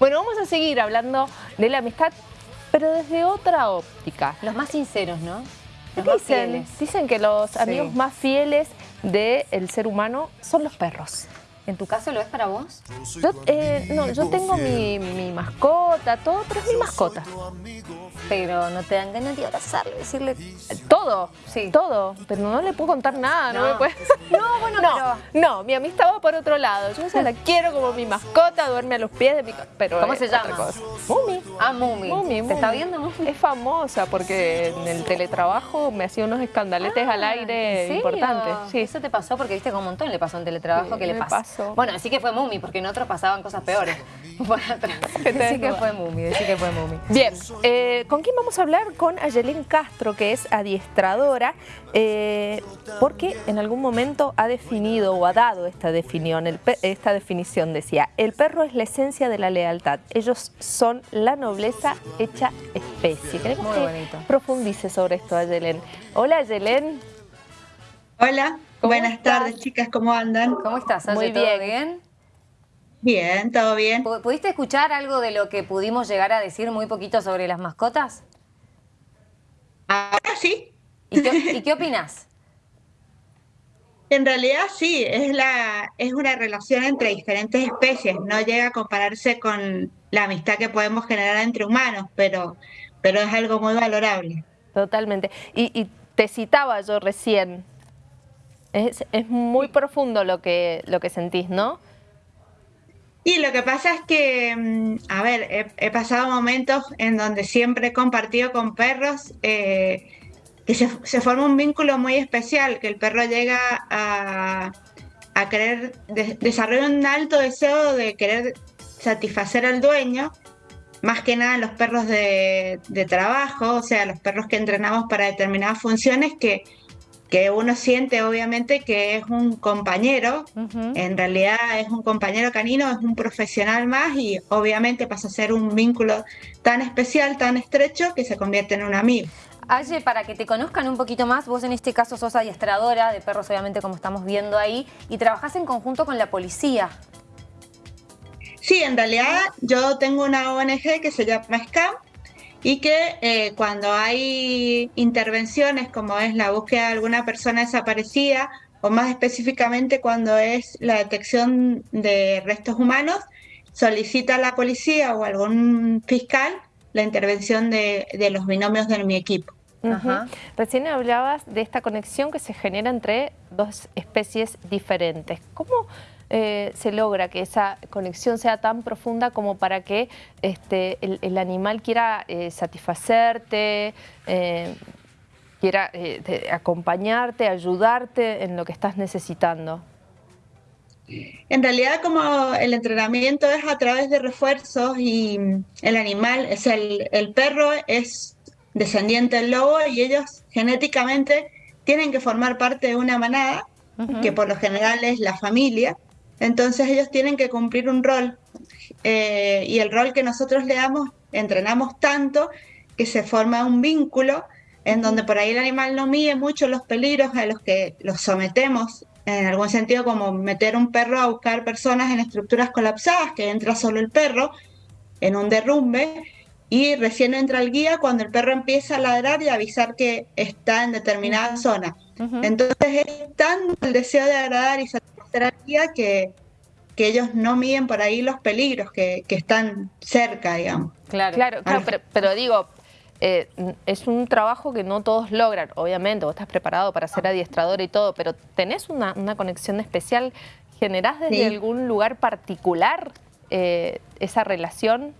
Bueno, vamos a seguir hablando de la amistad, pero desde otra óptica. Los más sinceros, ¿no? Los dicen, más fieles. dicen que los Sí. amigos más fieles del ser humano son los perros. ¿En tu caso lo es para vos? Yo, eh, no, yo tengo mi, mi mascota, todo, pero es mi mascota. Pero no te dan ganas de abrazarlo, decirle... Todo, Sí. todo, pero no le puedo contar nada, no, No. me puede... No, bueno, no, no, mi amistad va por otro lado. Yo esa la quiero como mi mascota, duerme a los pies de mi... Pero ¿Cómo se llama? Mumi. Ah, Mumi. Mumi, ¿Te está viendo, Mumi? Es famosa porque en el teletrabajo me hacía unos escandaletes al Ah, aire ¿en serio? importantes. Sí. Eso te pasó porque viste que un montón le pasó en teletrabajo Sí, que le pasó. Bueno, así que fue Mumi, porque en otros pasaban cosas peores. Bueno, te decí que fue Mumi, decí que fue Mumi. Bien, eh, ¿con quién vamos a hablar? Con Ayelén Castro, que es adiestradora, eh, porque en algún momento ha definido o ha dado esta definición, el esta definición decía, el perro es la esencia de la lealtad, ellos son la nobleza hecha especie. Queremos Muy que bonito. profundice sobre esto, Ayelén. Hola, Ayelén. Hola, ¿Cómo buenas estás? tardes chicas, ¿cómo andan? ¿Cómo estás? Muy ¿Todo bien. bien? Bien, ¿todo bien? ¿Pu- ¿Pudiste escuchar algo de lo que pudimos llegar a decir muy poquito sobre las mascotas? Ahora sí, ¿Y qué, y qué opinás? en realidad sí, es, la, es una relación entre diferentes especies, no llega a compararse con la amistad que podemos generar entre humanos, pero, pero es algo muy valorable. Totalmente. Y, y te citaba yo recién. Es, es muy profundo lo que, lo que sentís, ¿no? Y lo que pasa es que, mm, a ver, he, he pasado momentos en donde siempre he compartido con perros eh, que se, se forma un vínculo muy especial, que el perro llega a, a querer, de- desarrolla un alto deseo de querer satisfacer al dueño, más que nada los perros de, de trabajo, o sea, los perros que entrenamos para determinadas funciones que, que uno siente obviamente que es un compañero, en realidad es un compañero canino, es un profesional más y obviamente pasa a ser un vínculo tan especial, tan estrecho, que se convierte en un amigo. Aye, para que te conozcan un poquito más, vos en este caso sos adiestradora de perros, obviamente como estamos viendo ahí, y trabajás en conjunto con la policía. Sí, en realidad yo tengo una ONG que se llama SCAM y que eh, cuando hay intervenciones como es la búsqueda de alguna persona desaparecida o más específicamente cuando es la detección de restos humanos, solicita a la policía o algún fiscal la intervención de, de los binomios de mi equipo. Recién hablabas de esta conexión que se genera entre dos especies diferentes. ¿Cómo eh, se logra que esa conexión sea tan profunda como para que este, el, el animal quiera eh, satisfacerte, eh, quiera eh, te- acompañarte, ayudarte en lo que estás necesitando? En realidad, como el entrenamiento es a través de refuerzos y el animal, es el, el perro es descendiente del lobo y ellos genéticamente tienen que formar parte de una manada, que por lo general es la familia. Entonces ellos tienen que cumplir un rol eh, y el rol que nosotros le damos, entrenamos tanto que se forma un vínculo en donde por ahí el animal no mide mucho los peligros a los que los sometemos, en algún sentido como meter un perro a buscar personas en estructuras colapsadas, que entra solo el perro en un derrumbe y recién entra el guía cuando el perro empieza a ladrar y avisar que está en determinada zona. Entonces es tanto el deseo de agradar y satisfacer al guía que, que ellos no miden por ahí los peligros que, que están cerca, digamos. Claro. Claro, claro, pero, pero digo, eh, es un trabajo que no todos logran. Obviamente, vos estás preparado para ser adiestrador y todo, pero ¿tenés una, una conexión especial? ¿Generás desde Sí. algún lugar particular eh, esa relación?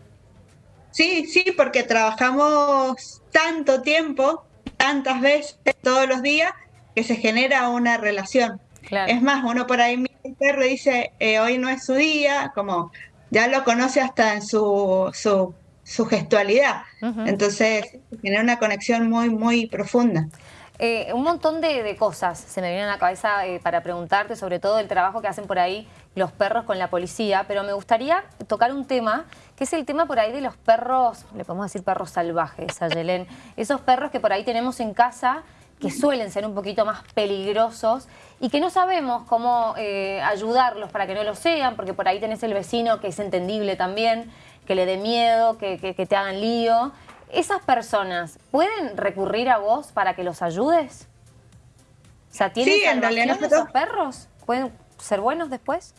Sí, sí, porque trabajamos tanto tiempo, tantas veces, todos los días, que se genera una relación. Claro. Es más, uno por ahí mira el perro y dice, eh, hoy no es su día, como ya lo conoce hasta en su, su, su gestualidad. Entonces, genera una conexión muy, muy profunda. Eh, un montón de, cosas se me vienen a la cabeza eh, para preguntarte, sobre todo el trabajo que hacen por ahí los perros con la policía, pero me gustaría tocar un tema, que es el tema por ahí de los perros, le podemos decir perros salvajes, Ayelén, esos perros que por ahí tenemos en casa que suelen ser un poquito más peligrosos y que no sabemos cómo eh, ayudarlos para que no lo sean, porque por ahí tenés el vecino que es entendible también, que le dé miedo, que, te hagan lío. ¿Esas personas pueden recurrir a vos para que los ayudes? O sea, ¿tienen sí, esos perros? ¿Pueden ser buenos después?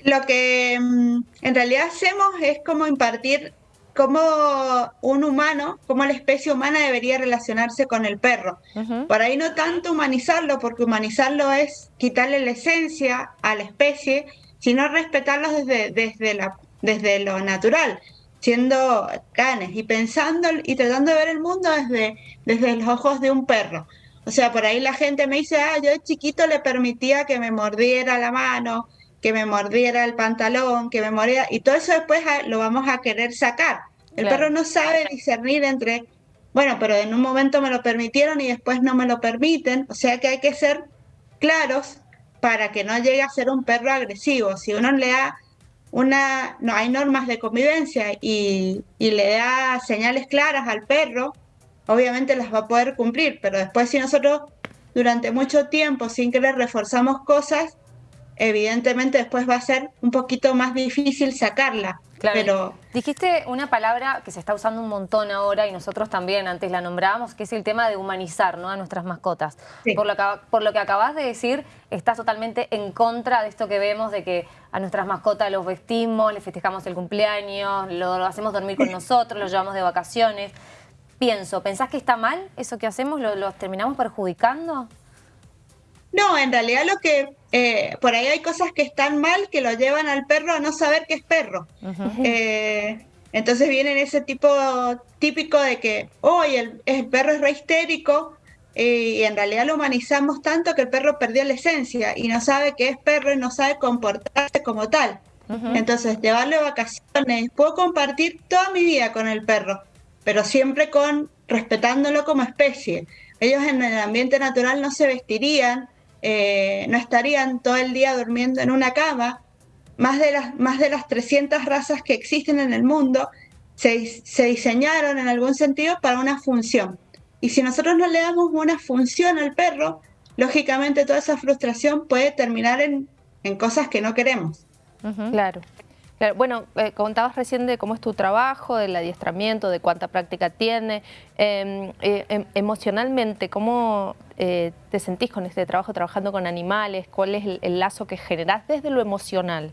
Lo que mm, en realidad hacemos es como impartir cómo un humano, cómo la especie humana debería relacionarse con el perro. Por ahí no tanto humanizarlo, porque humanizarlo es quitarle la esencia a la especie, sino respetarlos desde, desde, la, desde lo natural, siendo canes y pensando y tratando de ver el mundo desde, desde los ojos de un perro. O sea, por ahí la gente me dice, ah, yo de chiquito le permitía que me mordiera la mano, que me mordiera el pantalón, que me mordiera, y todo eso después lo vamos a querer sacar. El perro no sabe discernir entre, bueno, pero en un momento me lo permitieron y después no me lo permiten, o sea que hay que ser claros para que no llegue a ser un perro agresivo. Si uno le da una, no hay normas de convivencia y, y le da señales claras al perro, obviamente las va a poder cumplir, pero después si nosotros durante mucho tiempo sin querer reforzamos cosas, evidentemente después va a ser un poquito más difícil sacarla. Claro. Pero... Dijiste una palabra que se está usando un montón ahora y nosotros también antes la nombrábamos, que es el tema de humanizar ¿no? a nuestras mascotas. Por, lo que, por lo que acabas de decir, estás totalmente en contra de esto que vemos, de que a nuestras mascotas los vestimos, les festejamos el cumpleaños, lo, hacemos dormir con nosotros, los llevamos de vacaciones. Pienso, ¿pensás que está mal eso que hacemos? ¿Los lo terminamos perjudicando? No, en realidad lo que eh, por ahí hay cosas que están mal que lo llevan al perro a no saber que es perro. Eh, entonces viene ese tipo típico de que, hoy el, perro es re histérico y en realidad lo humanizamos tanto que el perro perdió la esencia y no sabe que es perro y no sabe comportarse como tal. Entonces, llevarle vacaciones, puedo compartir toda mi vida con el perro, pero siempre con respetándolo como especie. Ellos en el ambiente natural no se vestirían, eh, no estarían todo el día durmiendo en una cama. Más de las, más de las 300 razas que existen en el mundo se, se diseñaron en algún sentido para una función. Y si nosotros no le damos una función al perro, lógicamente toda esa frustración puede terminar en, en cosas que no queremos. Claro. Bueno, eh, contabas recién de cómo es tu trabajo, del adiestramiento, de cuánta práctica tiene. Em, eh, em, emocionalmente, ¿cómo eh, te sentís con este trabajo, trabajando con animales? ¿Cuál es el, lazo que generás desde lo emocional?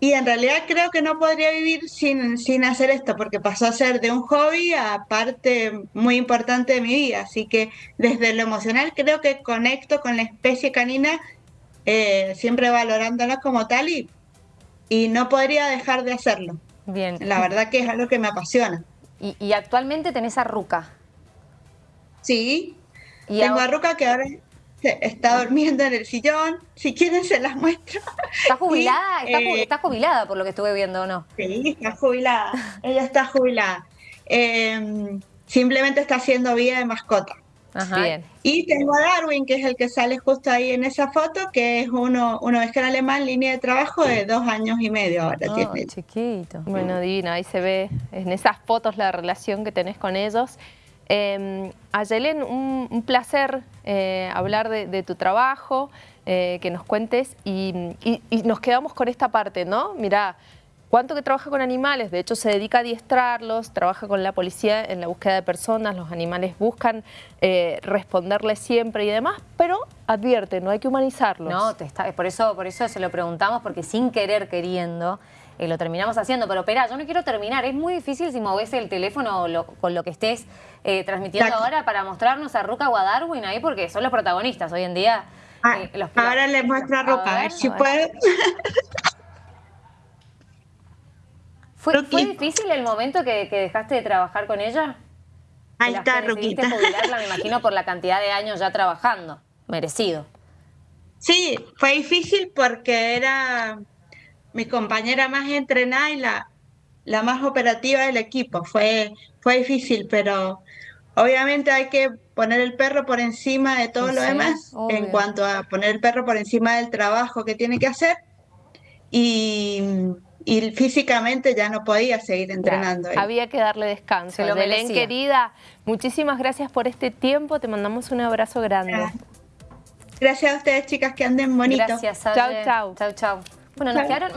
Y en realidad creo que no podría vivir sin, sin hacer esto, porque pasó a ser de un hobby a parte muy importante de mi vida. Así que desde lo emocional creo que conecto con la especie canina, siempre valorándola como tal y y no podría dejar de hacerlo. Bien. La verdad que es algo que me apasiona. ¿Y, actualmente tenés a Ruca? Sí, ¿Y tengo a Ruca que ahora está durmiendo en el sillón. Si quieren se las muestro. ¿Está jubilada? Eh, está, jubilada por lo que estuve viendo, ¿o no? Sí, está jubilada. Ella está jubilada. Em, simplemente está haciendo vida de mascota. Y tengo a Darwin, que es el que sale justo ahí en esa foto, que es uno, uno en alemán, línea de trabajo de dos años y medio ahora oh, tiene. chiquito. Bueno, divino, ahí se ve en esas fotos la relación que tenés con ellos. Eh, Ayelen, un, placer eh, hablar de, tu trabajo, eh, que nos cuentes y, y, nos quedamos con esta parte, ¿no? Mirá, ¿Cuánto que trabaja con animales? De hecho, se dedica a adiestrarlos, trabaja con la policía en la búsqueda de personas, los animales buscan eh, responderles siempre y demás, pero advierte, no hay que humanizarlos. No, te está, por, eso, por eso se lo preguntamos, porque sin querer queriendo eh, lo terminamos haciendo. Pero espera, yo no quiero terminar, es muy difícil si moves el teléfono con lo que estés eh, transmitiendo ahora para mostrarnos a Ruca o a Darwin ahí, porque son los protagonistas hoy en día. Ah, ahora les muestro a Ruca, a ver, si puede. ¿Fue, difícil el momento que, dejaste de trabajar con ella? Ahí está, Ruquita. jubilarla, me imagino, por la cantidad de años ya trabajando. Merecido. Sí, fue difícil porque era mi compañera más entrenada y la, la más operativa del equipo. Fue, fue difícil, pero obviamente hay que poner el perro por encima de todo lo demás en cuanto a poner el perro por encima del trabajo que tiene que hacer. Y y físicamente ya no podía seguir entrenando. había que darle descanso. Belén, querida, muchísimas gracias por este tiempo. Te mandamos un abrazo grande. Gracias, a ustedes, chicas, que anden bonito. Gracias, Chao, chao. Chao, chao. Bueno, nos quedaron...